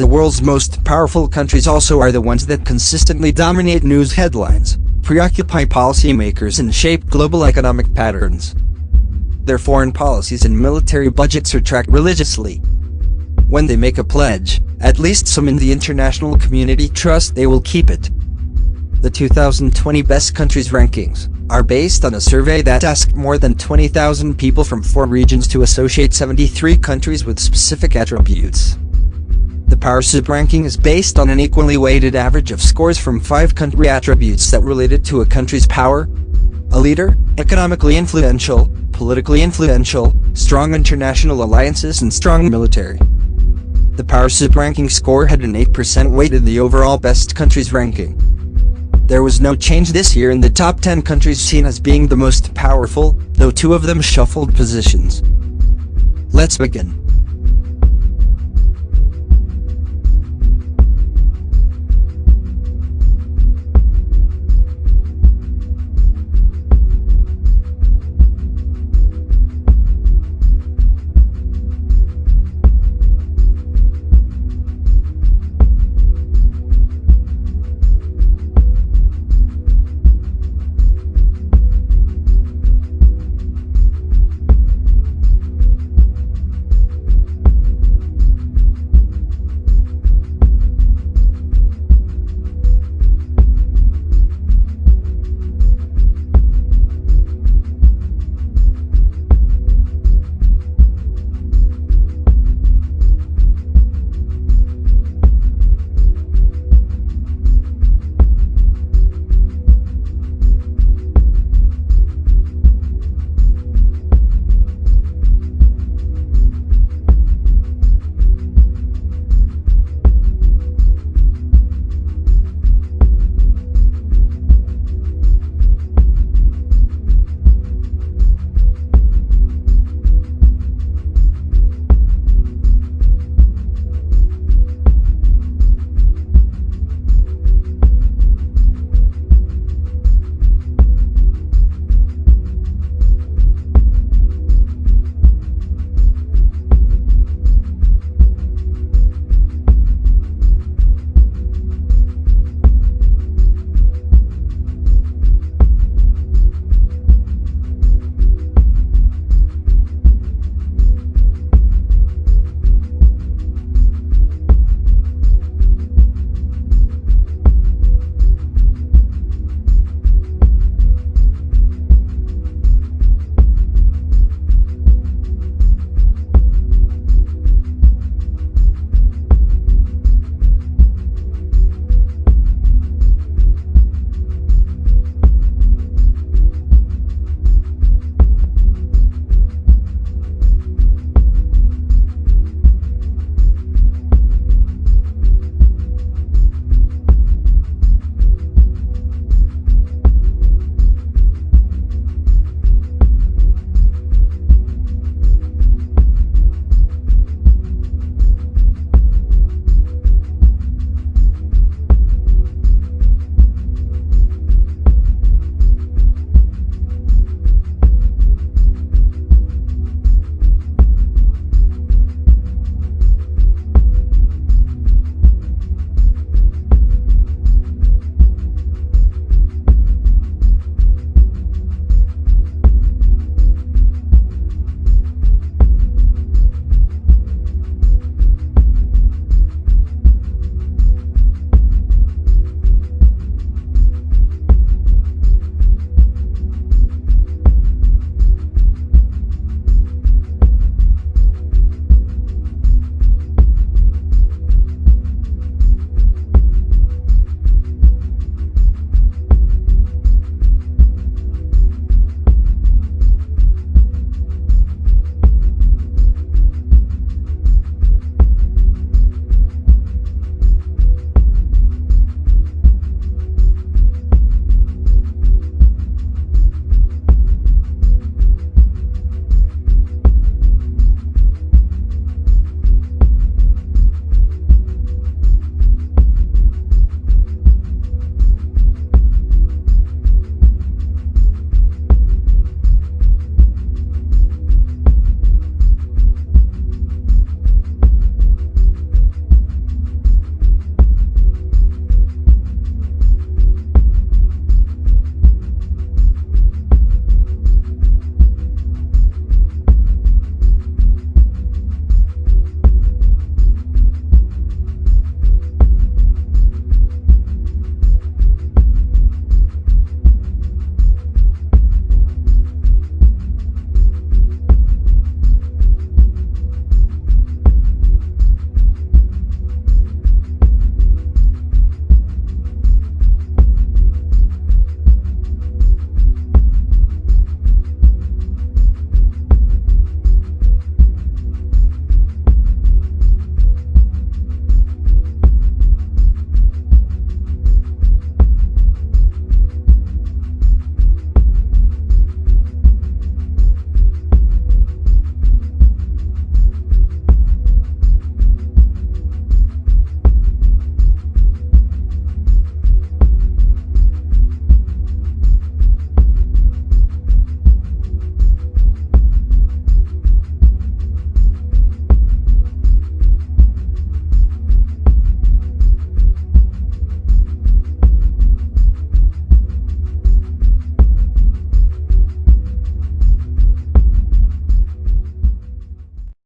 The world's most powerful countries also are the ones that consistently dominate news headlines, preoccupy policymakers and shape global economic patterns. Their foreign policies and military budgets are tracked religiously. When they make a pledge, at least some in the international community trust they will keep it. The 2020 Best Countries Rankings are based on a survey that asked more than 20,000 people from four regions to associate 73 countries with specific attributes. Power subranking is based on an equally weighted average of scores from five country attributes that related to a country's power, a leader, economically influential, politically influential, strong international alliances and strong military. The Power subranking score had an 8% weight in the overall best countries ranking. There was no change this year in the top 10 countries seen as being the most powerful, though two of them shuffled positions. Let's begin.